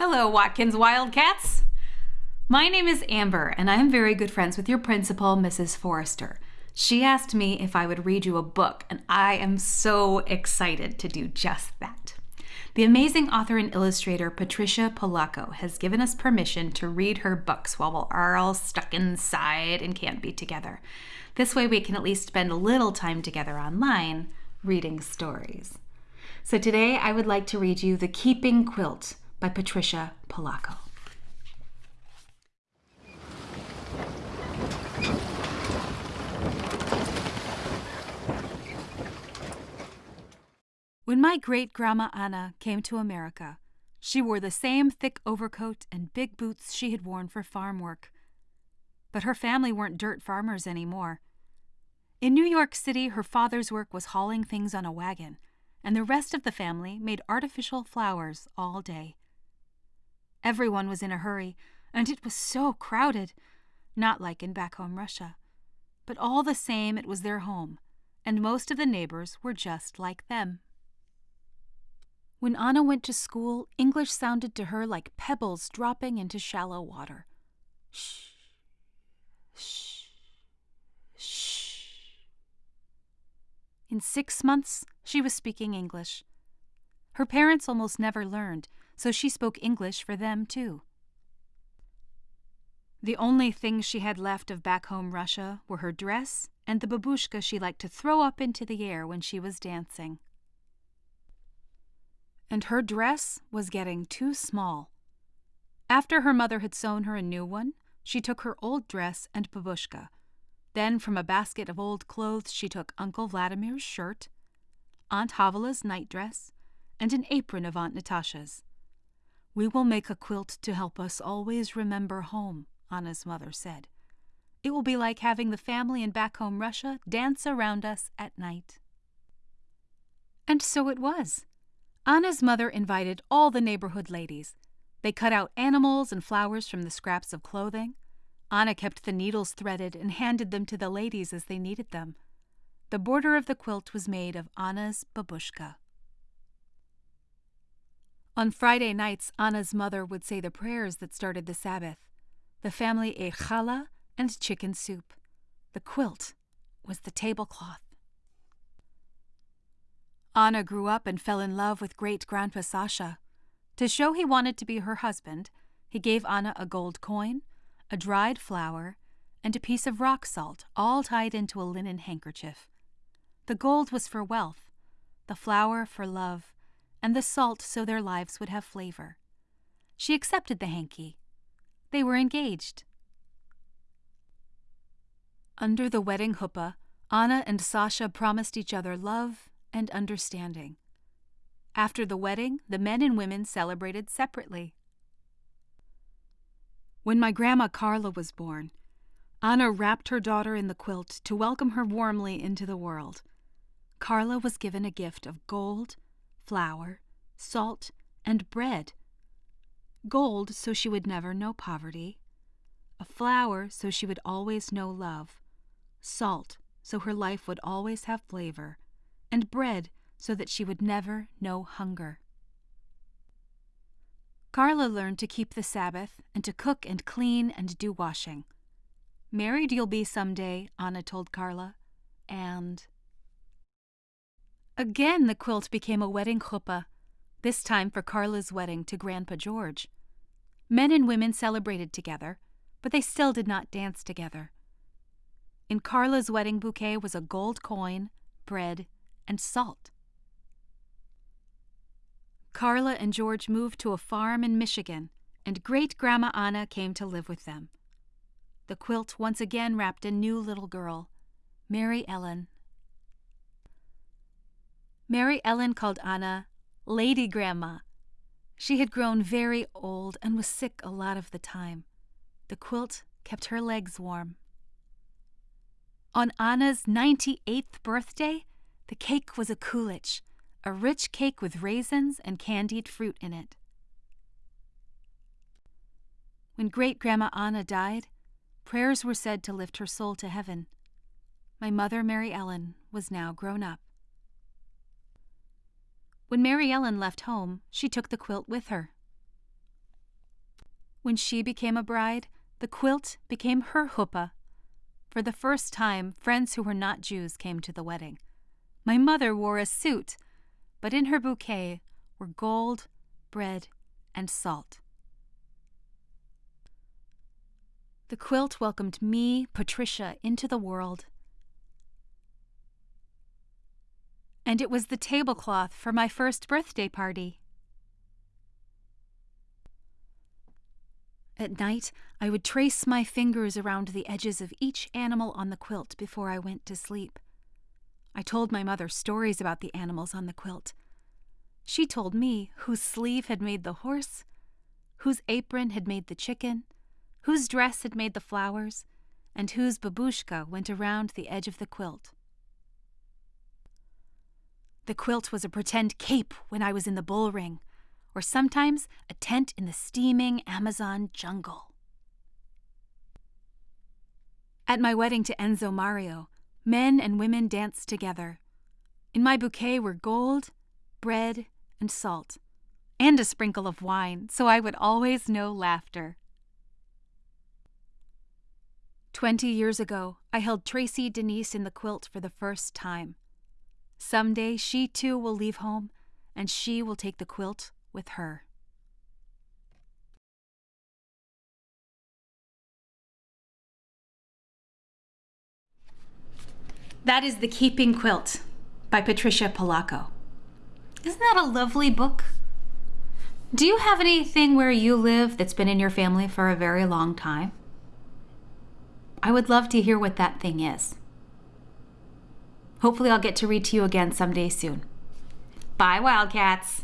Hello, Watkins Wildcats. My name is Amber, and I am very good friends with your principal, Mrs. Forrester. She asked me if I would read you a book, and I am so excited to do just that. The amazing author and illustrator Patricia Polacco has given us permission to read her books while we're all stuck inside and can't be together. This way, we can at least spend a little time together online reading stories. So today, I would like to read you The Keeping Quilt by Patricia Polacco. When my great grandma Anna came to America, she wore the same thick overcoat and big boots she had worn for farm work. But her family weren't dirt farmers anymore. In New York City, her father's work was hauling things on a wagon, and the rest of the family made artificial flowers all day. Everyone was in a hurry, and it was so crowded, not like in back home Russia. But all the same, it was their home, and most of the neighbors were just like them. When Anna went to school, English sounded to her like pebbles dropping into shallow water. Shh, shh, shh. In six months, she was speaking English. Her parents almost never learned, so she spoke English for them too. The only things she had left of back home Russia were her dress and the babushka she liked to throw up into the air when she was dancing. And her dress was getting too small. After her mother had sewn her a new one, she took her old dress and babushka. Then from a basket of old clothes she took Uncle Vladimir's shirt, Aunt Havalah's nightdress, and an apron of Aunt Natasha's. We will make a quilt to help us always remember home, Anna's mother said. It will be like having the family in back home Russia dance around us at night. And so it was. Anna's mother invited all the neighborhood ladies. They cut out animals and flowers from the scraps of clothing. Anna kept the needles threaded and handed them to the ladies as they needed them. The border of the quilt was made of Anna's babushka. On Friday nights, Anna's mother would say the prayers that started the Sabbath. The family ate challah and chicken soup. The quilt was the tablecloth. Anna grew up and fell in love with great grandpa Sasha. To show he wanted to be her husband, he gave Anna a gold coin, a dried flower, and a piece of rock salt, all tied into a linen handkerchief. The gold was for wealth, the flower for love, and the salt so their lives would have flavor. She accepted the hanky. They were engaged. Under the wedding chuppah, Anna and Sasha promised each other love and understanding. After the wedding, the men and women celebrated separately. When my grandma Carla was born, Anna wrapped her daughter in the quilt to welcome her warmly into the world. Carla was given a gift of gold flour, salt, and bread. Gold so she would never know poverty. A flower so she would always know love. Salt so her life would always have flavor. And bread so that she would never know hunger. Carla learned to keep the Sabbath and to cook and clean and do washing. Married you'll be some day, Anna told Carla, and Again, the quilt became a wedding chuppah, this time for Carla's wedding to Grandpa George. Men and women celebrated together, but they still did not dance together. In Carla's wedding bouquet was a gold coin, bread, and salt. Carla and George moved to a farm in Michigan, and great Grandma Anna came to live with them. The quilt once again wrapped a new little girl, Mary Ellen, Mary Ellen called Anna Lady Grandma. She had grown very old and was sick a lot of the time. The quilt kept her legs warm. On Anna's 98th birthday, the cake was a kulich, a rich cake with raisins and candied fruit in it. When great grandma Anna died, prayers were said to lift her soul to heaven. My mother, Mary Ellen, was now grown up. When Mary Ellen left home, she took the quilt with her. When she became a bride, the quilt became her huppah. For the first time, friends who were not Jews came to the wedding. My mother wore a suit, but in her bouquet were gold, bread, and salt. The quilt welcomed me, Patricia, into the world. And it was the tablecloth for my first birthday party. At night, I would trace my fingers around the edges of each animal on the quilt before I went to sleep. I told my mother stories about the animals on the quilt. She told me whose sleeve had made the horse, whose apron had made the chicken, whose dress had made the flowers, and whose babushka went around the edge of the quilt. The quilt was a pretend cape when I was in the bull ring, or sometimes a tent in the steaming Amazon jungle. At my wedding to Enzo Mario, men and women danced together. In my bouquet were gold, bread, and salt, and a sprinkle of wine, so I would always know laughter. Twenty years ago, I held Traci Denise in the quilt for the first time. Someday she too will leave home, and she will take the quilt with her. That is The Keeping Quilt by Patricia Polacco. Isn't that a lovely book? Do you have anything where you live that's been in your family for a very long time? I would love to hear what that thing is. Hopefully, I'll get to read to you again someday soon. Bye, Wildcats.